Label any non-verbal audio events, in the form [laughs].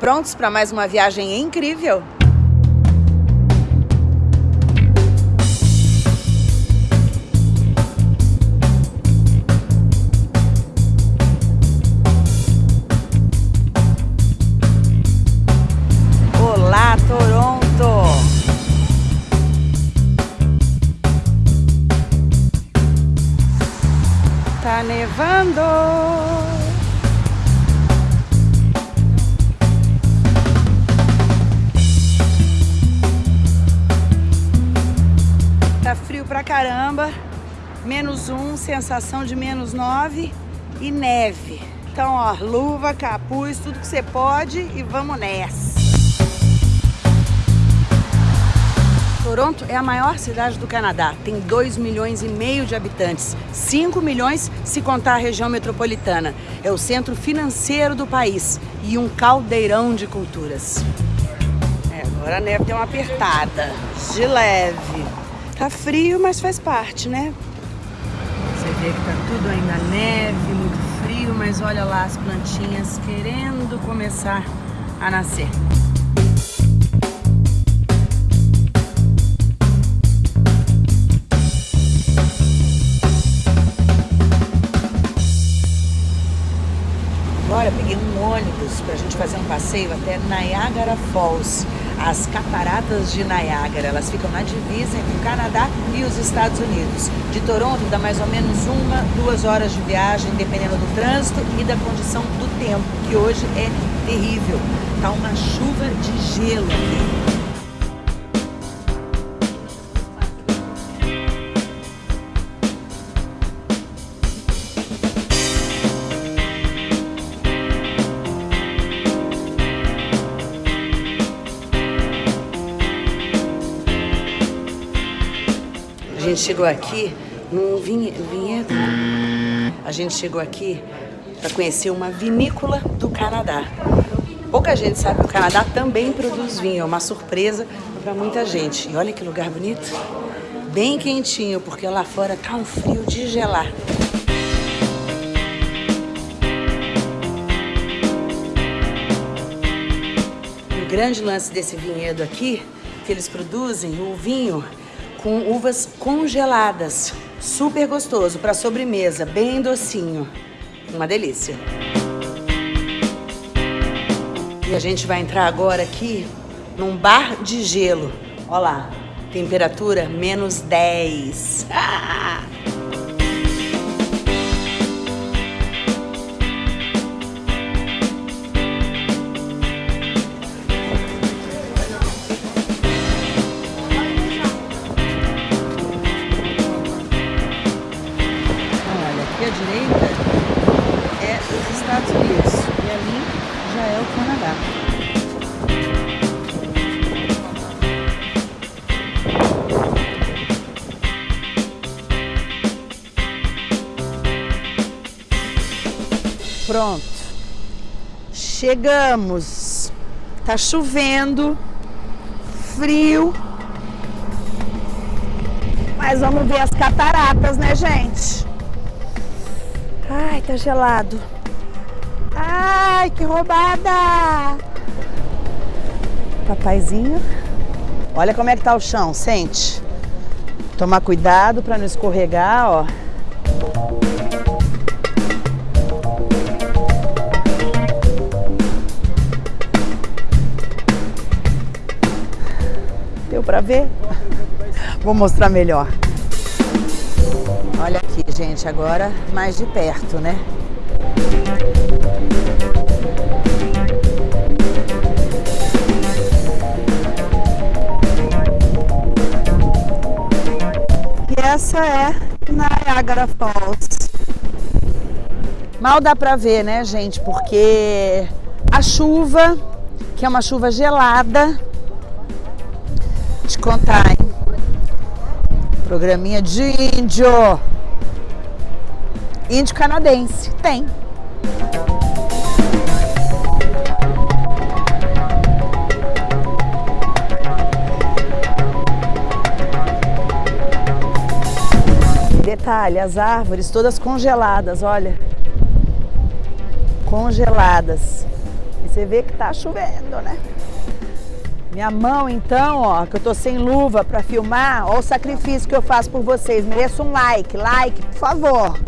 Prontos para mais uma viagem incrível? Olá, Toronto! Tá nevando! Caramba. Menos um, sensação de menos nove e neve. Então, ó, luva, capuz, tudo que você pode e vamos nessa. Toronto é a maior cidade do Canadá, tem 2 milhões e meio de habitantes, 5 milhões se contar a região metropolitana. É o centro financeiro do país e um caldeirão de culturas. É, agora a neve deu uma apertada, de leve. Tá frio, mas faz parte, né? Você vê que tá tudo ainda neve, muito frio, mas olha lá as plantinhas querendo começar a nascer. Agora peguei um ônibus para a gente fazer um passeio até Niagara Falls as cataratas de Niágara. Elas ficam na divisa entre o Canadá e os Estados Unidos. De Toronto dá mais ou menos uma, duas horas de viagem, dependendo do trânsito e da condição do tempo, que hoje é terrível. Tá uma chuva de gelo aqui. Gente chegou aqui num vinhedo. A gente chegou aqui para conhecer uma vinícola do Canadá. Pouca gente sabe que o Canadá também produz vinho, é uma surpresa para muita gente. E olha que lugar bonito, bem quentinho, porque lá fora tá um frio de gelar. O grande lance desse vinhedo aqui, que eles produzem o vinho com uvas congeladas. Super gostoso para sobremesa, bem docinho. Uma delícia. E a gente vai entrar agora aqui num bar de gelo. Olha lá, temperatura menos 10. Ah! [laughs] Pronto. Chegamos. Tá chovendo. Frio. Mas vamos ver as cataratas, né, gente? Ai, tá gelado. Ai, que roubada! Papaizinho. Olha como é que tá o chão, sente. Tomar cuidado para não escorregar, ó. para ver? Vou mostrar melhor. Olha aqui, gente, agora mais de perto, né? E essa é Niagara Falls. Mal dá pra ver, né, gente? Porque a chuva, que é uma chuva gelada, te contar? Programinha de índio. Índio canadense. Tem. Detalhe, as árvores todas congeladas, olha. Congeladas. Você vê que tá chovendo, né? Minha mão, então, ó, que eu tô sem luva para filmar, ó o sacrifício que eu faço por vocês. Mereço um like, like, por favor.